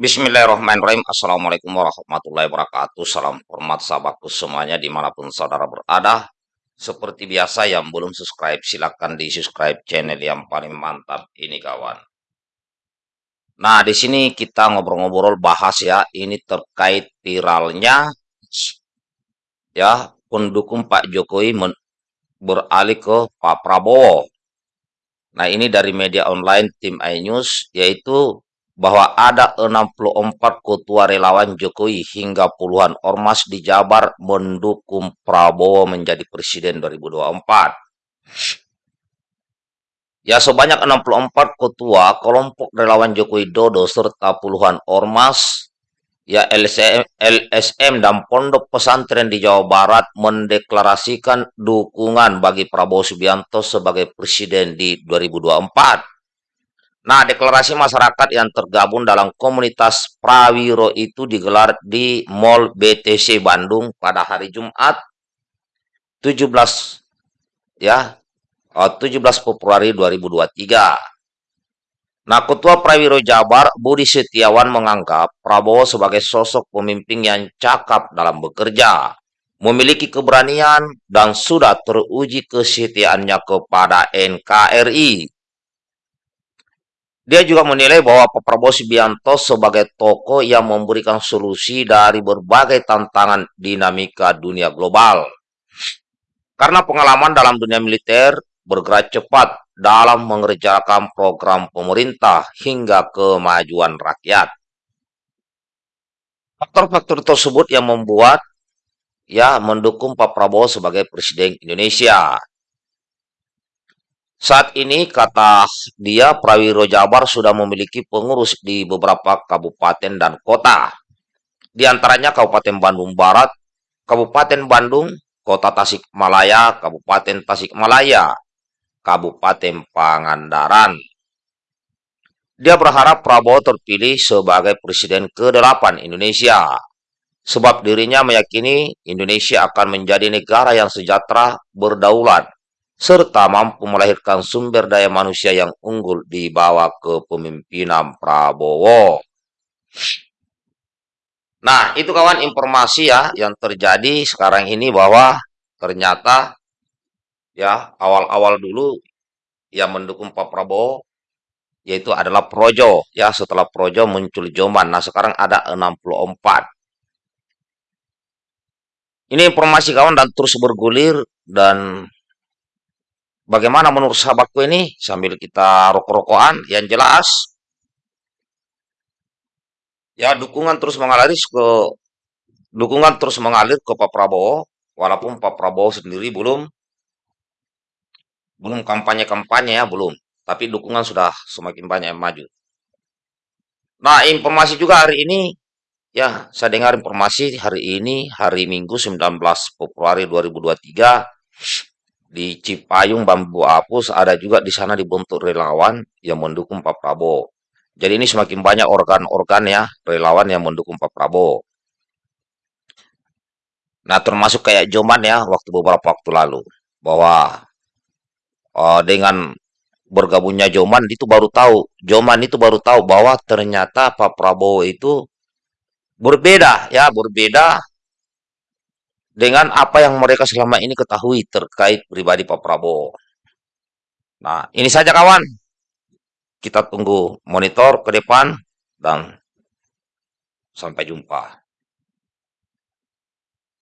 Bismillahirrahmanirrahim. Assalamualaikum warahmatullahi wabarakatuh. Salam hormat sahabatku semuanya di mana pun saudara berada. Seperti biasa yang belum subscribe silahkan di subscribe channel yang paling mantap ini kawan. Nah di sini kita ngobrol-ngobrol bahas ya ini terkait viralnya ya pendukung Pak Jokowi beralih ke Pak Prabowo. Nah ini dari media online tim iNews yaitu bahwa ada 64 ketua relawan Jokowi hingga puluhan ormas di Jabar mendukung Prabowo menjadi presiden 2024. Ya sebanyak 64 ketua kelompok relawan Jokowi Dodo serta puluhan ormas ya LSM, LSM dan pondok pesantren di Jawa Barat mendeklarasikan dukungan bagi Prabowo Subianto sebagai presiden di 2024. Nah, deklarasi masyarakat yang tergabung dalam komunitas Prawiro itu digelar di Mall BTC Bandung pada hari Jumat 17 ya 17 eh, Februari 2023. Nah, Ketua Prawiro Jabar Budi Setiawan menganggap Prabowo sebagai sosok pemimpin yang cakap dalam bekerja, memiliki keberanian dan sudah teruji kesetiaannya kepada NKRI dia juga menilai bahwa Pak Prabowo Subianto sebagai tokoh yang memberikan solusi dari berbagai tantangan dinamika dunia global. Karena pengalaman dalam dunia militer bergerak cepat dalam mengerjakan program pemerintah hingga kemajuan rakyat. Faktor-faktor tersebut yang membuat ya mendukung Pak Prabowo sebagai Presiden Indonesia. Saat ini, kata dia, Prawiro Jabar sudah memiliki pengurus di beberapa kabupaten dan kota. Di antaranya Kabupaten Bandung Barat, Kabupaten Bandung, Kota Tasikmalaya, Kabupaten Tasikmalaya, Kabupaten Pangandaran. Dia berharap Prabowo terpilih sebagai Presiden ke-8 Indonesia. Sebab dirinya meyakini Indonesia akan menjadi negara yang sejahtera, berdaulat, serta mampu melahirkan sumber daya manusia yang unggul di bawah kepemimpinan Prabowo. Nah, itu kawan informasi ya yang terjadi sekarang ini bahwa ternyata ya awal-awal dulu yang mendukung Pak Prabowo yaitu adalah Projo ya setelah Projo muncul Joman. Nah, sekarang ada 64. Ini informasi kawan dan terus bergulir dan Bagaimana menurut sahabatku ini? Sambil kita rokok-rokokan, yang jelas, ya dukungan terus mengalir ke dukungan terus mengalir ke Pak Prabowo, walaupun Pak Prabowo sendiri belum belum kampanye-kampanye ya, belum. Tapi dukungan sudah semakin banyak yang maju. Nah, informasi juga hari ini, ya, saya dengar informasi hari ini, hari Minggu 19 Februari 2023, di Cipayung Bambu Apus ada juga di sana dibentuk relawan yang mendukung Pak Prabowo. Jadi ini semakin banyak organ-organ ya relawan yang mendukung Pak Prabowo. Nah termasuk kayak Joman ya waktu beberapa waktu lalu bahwa uh, dengan bergabungnya Joman itu baru tahu Joman itu baru tahu bahwa ternyata Pak Prabowo itu berbeda ya berbeda dengan apa yang mereka selama ini ketahui terkait pribadi Pak Prabowo. Nah, ini saja kawan. Kita tunggu monitor ke depan dan sampai jumpa.